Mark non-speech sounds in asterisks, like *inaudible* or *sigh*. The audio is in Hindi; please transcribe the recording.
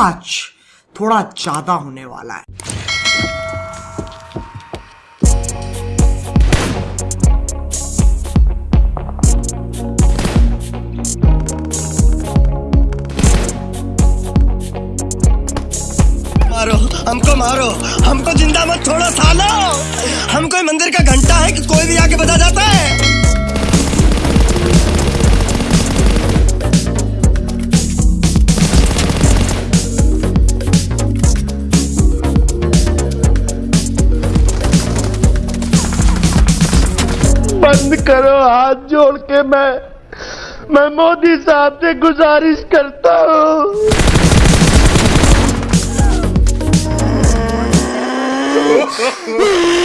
आज थोड़ा ज़्यादा होने वाला है। मारो, हमको मारो। हमको ज़िंदा मत छोड़ो, सालो। हम कोई मंदिर का घंटा है कि कोई भी आके बजा जाता? है बंद करो हाथ जोड़ के मैं मैं मोदी साहब से गुजारिश करता हूँ। *laughs*